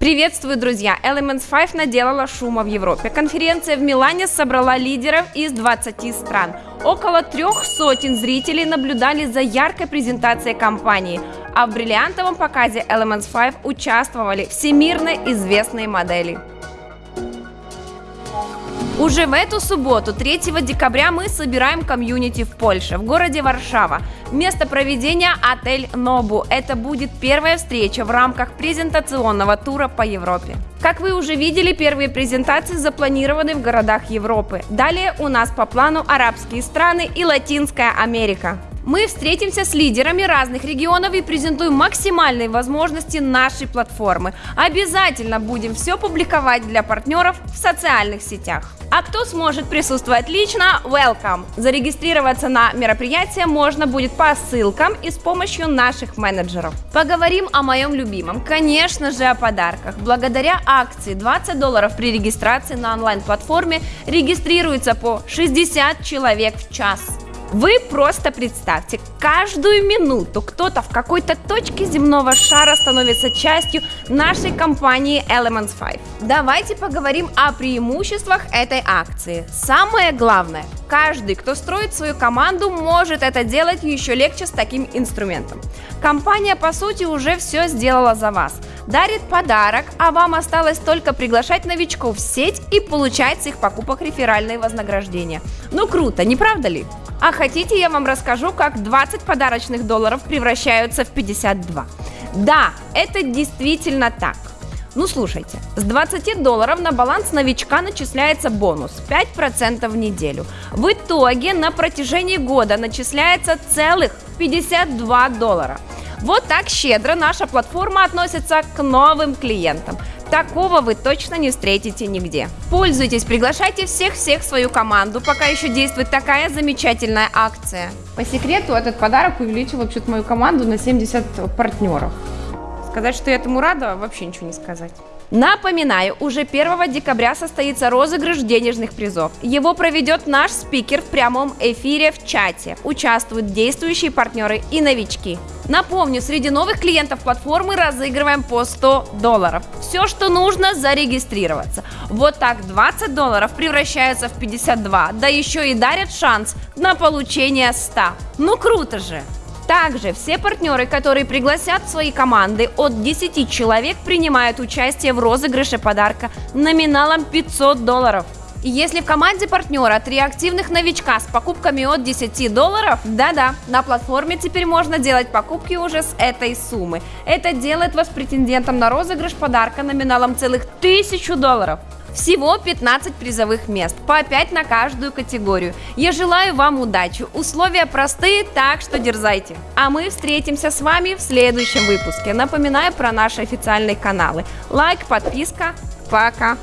Приветствую, друзья! Elements 5 наделала шума в Европе. Конференция в Милане собрала лидеров из 20 стран. Около трех сотен зрителей наблюдали за яркой презентацией компании, а в бриллиантовом показе Elements 5 участвовали всемирно известные модели. Уже в эту субботу, 3 декабря, мы собираем комьюнити в Польше, в городе Варшава. Место проведения – отель Нобу. Это будет первая встреча в рамках презентационного тура по Европе. Как вы уже видели, первые презентации запланированы в городах Европы. Далее у нас по плану арабские страны и Латинская Америка. Мы встретимся с лидерами разных регионов и презентуем максимальные возможности нашей платформы. Обязательно будем все публиковать для партнеров в социальных сетях. А кто сможет присутствовать лично, welcome! Зарегистрироваться на мероприятие можно будет по ссылкам и с помощью наших менеджеров. Поговорим о моем любимом, конечно же о подарках. Благодаря акции 20 долларов при регистрации на онлайн-платформе регистрируется по 60 человек в час. Вы просто представьте, каждую минуту кто-то в какой-то точке земного шара становится частью нашей компании Elements 5. Давайте поговорим о преимуществах этой акции. Самое главное, каждый, кто строит свою команду, может это делать еще легче с таким инструментом. Компания, по сути, уже все сделала за вас. Дарит подарок, а вам осталось только приглашать новичков в сеть и получать с их покупок реферальные вознаграждения. Ну круто, не правда ли? А хотите, я вам расскажу, как 20 подарочных долларов превращаются в 52? Да, это действительно так. Ну слушайте, с 20 долларов на баланс новичка начисляется бонус 5% в неделю. В итоге на протяжении года начисляется целых 52 доллара. Вот так щедро наша платформа относится к новым клиентам. Такого вы точно не встретите нигде. Пользуйтесь, приглашайте всех-всех в свою команду, пока еще действует такая замечательная акция. По секрету, этот подарок увеличил вообще-то мою команду на 70 партнеров. Сказать, что я этому рада, вообще ничего не сказать. Напоминаю, уже 1 декабря состоится розыгрыш денежных призов. Его проведет наш спикер в прямом эфире в чате. Участвуют действующие партнеры и новички. Напомню, среди новых клиентов платформы разыгрываем по 100 долларов. Все, что нужно, зарегистрироваться. Вот так 20 долларов превращаются в 52, да еще и дарят шанс на получение 100. Ну круто же! Также все партнеры, которые пригласят свои команды от 10 человек, принимают участие в розыгрыше подарка номиналом 500 долларов. Если в команде партнера три активных новичка с покупками от 10 долларов, да-да, на платформе теперь можно делать покупки уже с этой суммы. Это делает вас претендентом на розыгрыш подарка номиналом целых 1000 долларов. Всего 15 призовых мест, по 5 на каждую категорию. Я желаю вам удачи. Условия простые, так что дерзайте. А мы встретимся с вами в следующем выпуске. Напоминаю про наши официальные каналы. Лайк, подписка. Пока.